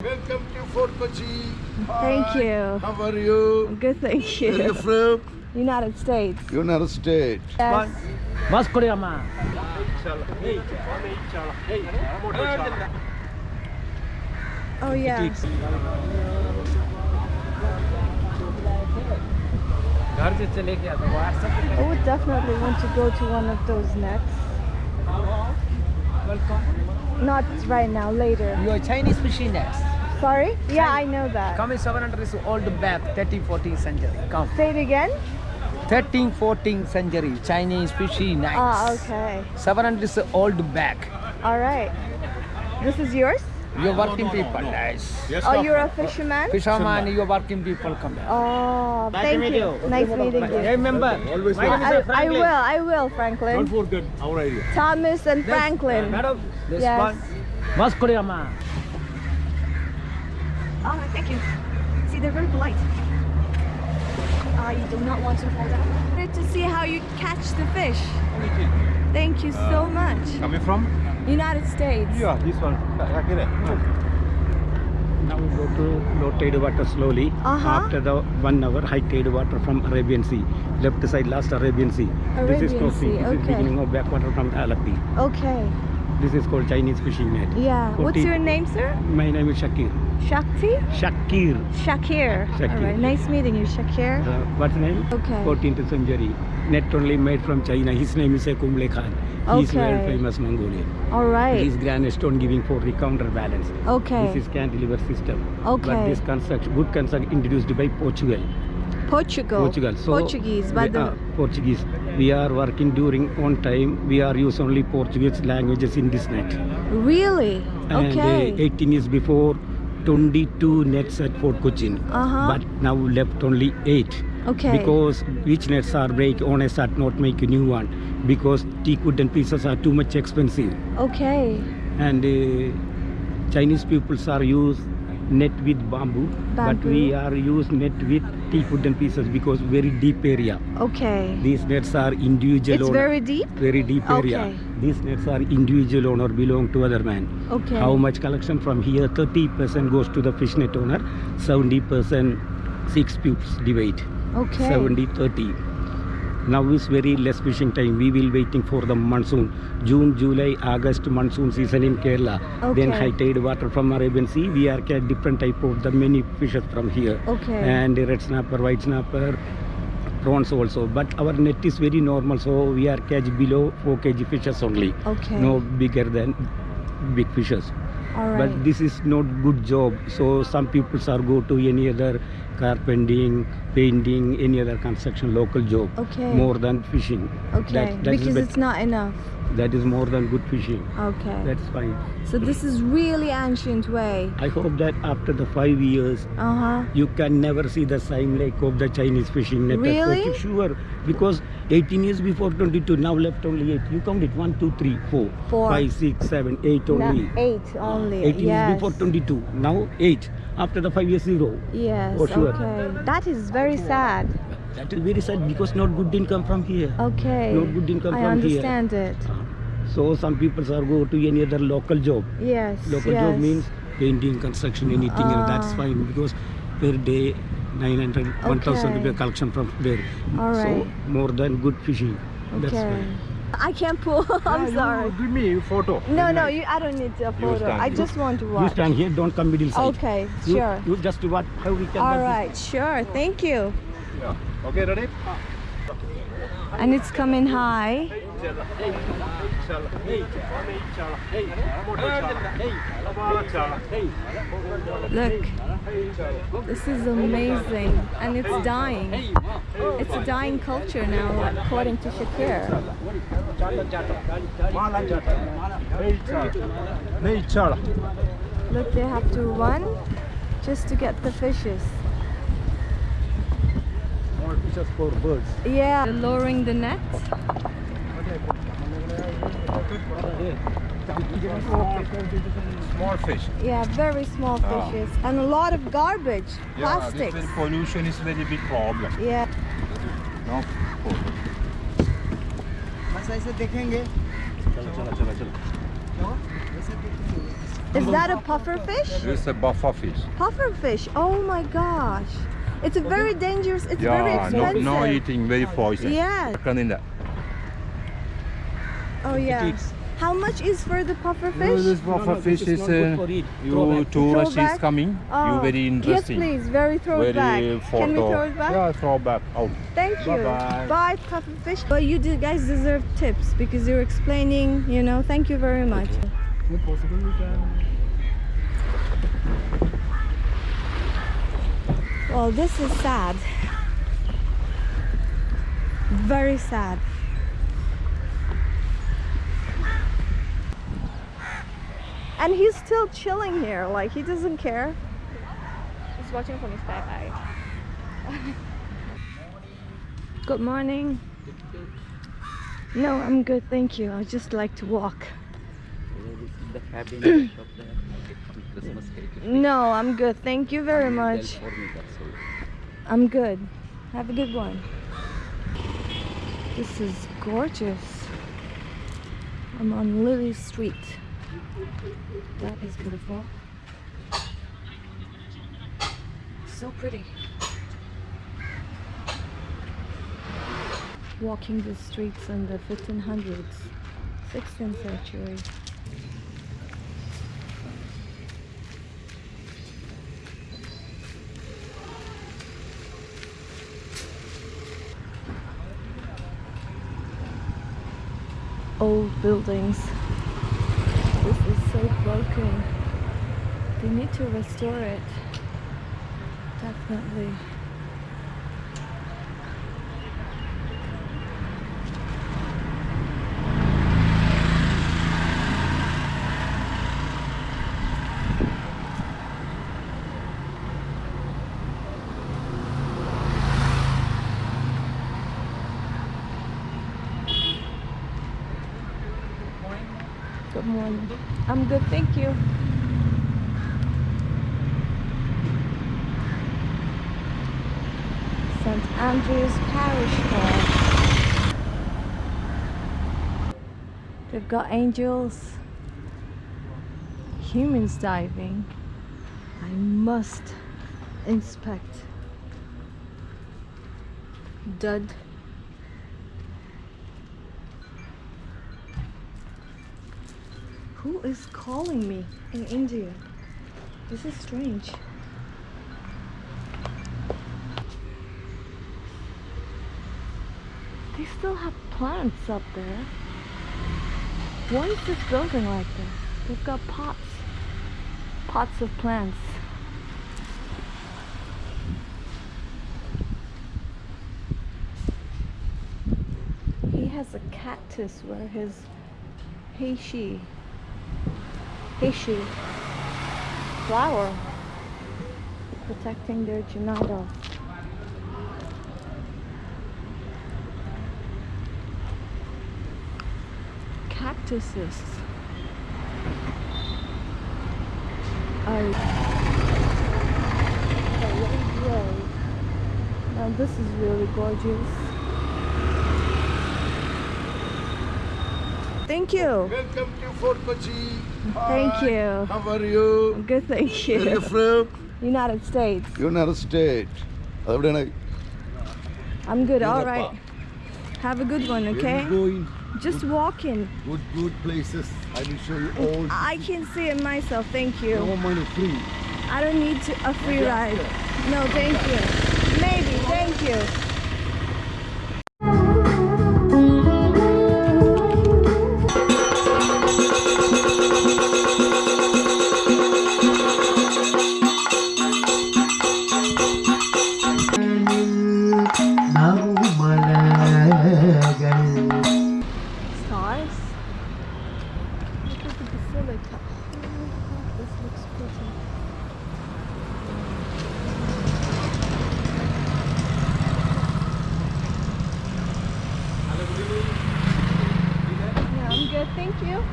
Welcome to Fort Kochi. Thank Hi. you. How are you? I'm good, thank you. Where are you from? United States. United States. Yes. Mas Korea ma. Oh yeah. I would definitely want to go to one of those next. Welcome. Not right now, later. You're Chinese machine next. Sorry? Yeah, I know that. Come in 700 is old back 13 14th century. Come. Say it again. 13 14th century Chinese fishing nets. Ah, okay. 700 is old back. All right. This is yours? You're working people, guys. Oh, you're a fisherman? Fisherman, you're working people come here. Oh, thank you. Nice meeting you. Remember, Always my name is I, I Franklin. will, I will, Franklin. Don't forget our area. Thomas and This- Franklin. Madam, this Yes. one. बस Oh, thank you. See, they're very polite. I do not want to fall down. Good to see how you catch the fish. Thank you. Thank you so much. Coming from? United States. Yeah, this one. Now we go to low tide water slowly. Uh -huh. After the one hour, high tide water from Arabian Sea. Left side, last Arabian Sea. Arabian this is crossing. Sea. This okay. is beginning of backwater from Alapi. Okay. This is called Chinese fishing net. Yeah. What's your name, sir? My name is Shakir. Shakti? Shakir. Shakir. Shakir. All right. Nice meeting you, Shakir. Uh, what's name? Okay. 14th century. Net only made from China. His name is Kumble Khan. He is world Okay. famous Mongolian. All right. His grand stone giving for the counterbalance. Okay. This is cantilever system. Okay. But this construct, good construct introduced by Portugal. Portugal. Portugal. So Portuguese. But we, the, uh, Portuguese. We are working during on time. We are use only Portuguese languages in this net. really? And Okay. uh, 18 years before, 22 nets at Fort Cochin. Uh-huh. But now left only 8. okay. Because which nets are break, owners are not make a new one. Because teak wooden pieces are too much expensive. okay. And uh, Chinese peoples are use net with bamboo, but we are use net with teak wooden pieces because very deep area. Okay. These nets are individual It's owner. very deep? very deep area. Okay. These nets are individual owner belong to other man. Okay. How much collection from here? 30% goes to the fish net owner, 70% six pupils divide. Okay. 70 30. Now is very less fishing time. We will waiting for the monsoon. June, July, August monsoon season in Kerala. Then high tide water from Arabian Sea. We are catch different type of the many fishes from here. Okay. And red snapper, white snapper, prawns also. But our net is very normal, so we are catch below 4 kg fishes only. Okay. No bigger than big fishes. Right. But this is not good job. So some people are go to any other carpenting, painting, any other construction local job. Okay. More than fishing. okay. That, that because it's not enough. that is more than good fishing. Okay. That's fine. so this is really ancient way. I hope that after the five years, Uh huh. you can never see the same like of the Chinese fishing net. Really? Sure, because 18 years before 22, now left only 8. You count it 1, 2, 3, 4, Four. 5, 6, 7, 8 only. No, eight only. 18 yes. years before 22, now 8. After the 5 years, 0. Yes. Sure. Okay. That is very sad. That is very sad because not good income from here. Okay. Not good income I from here. understand it. So some people are go to any other local job. Yes. Local yes. job means painting, construction, anything. and that's Ah. fine because per day 900, 1000 Okay. rupees collection from there. All So more than good fishing. That's Okay. fine. I can't pull. I'm Yeah, sorry. You give me a photo. No, no, you, I don't need a photo. stand I here. just want to watch. You stand here, don't come middle side. Okay, You, sure. You just what how we can. All right, work sure. Thank you. Yeah. Okay, ready? And it's coming high. Look, this is amazing, and it's dying. It's a dying culture now, according to Shakir. Look, they have to run just to get the fishes. More fishes for birds. Yeah, They're lowering the net. Small fish. Yeah, very small ah. fishes. And a lot of garbage, yeah, plastics. Yeah, pollution is very big problem. Yeah. No problem. Is that a puffer fish? It's a buffer fish. Puffer fish. Oh my gosh. It's a very dangerous, it's yeah, very expensive. No, no eating, very poison. Yeah. Oh yeah eats. How much is for the puffer No, fish? this buffer this fish is is not good uh, for eat. You back. tourist Throw is coming. Oh, You very interesting. Yes, interesting. please. Very throw very it back. Can we throw it back? Yeah, throw back out. Thank you. Bye-bye. Bye, puffer fish. But you do, guys deserve tips because you're explaining. You know. Thank you very much. If possible, we can. Well, this is sad. Very sad. And he's still chilling here, like he doesn't care. He's watching from his back eye. Good morning. No, I'm good, thank you. I just like to walk. The cabin shop there. Christmas cake. No, I'm good. Thank you very much. For me, that's all. I'm good. Have a good one. This is gorgeous. I'm on Lily Street. That is beautiful. So pretty. Walking the streets in the 1500s, 16th century. old buildings. So broken. They need to restore it. Definitely. Good morning. I'm good, thank you. St. Andrew's Parish Hall. They've got angels, humans diving. I must inspect. Dud. Who is calling me in India? This is strange. They still have plants up there. Why is this building like this? They've got pots. Pots of plants. He has a cactus where his Heishi Heishi flower protecting their Junado. Cactuses are. Now this is really gorgeous. Thank you. Welcome to Fort Kochi. Thank you. How are you? Good, thank you. Where are you from? United States. United States. I'm good, all right. Have a good one, okay? Just good, walking. Good, good places. I will show you all. I can see it myself, thank you. No money free. I don't need to, a free ride. No, thank you. Maybe, thank you. Thank you.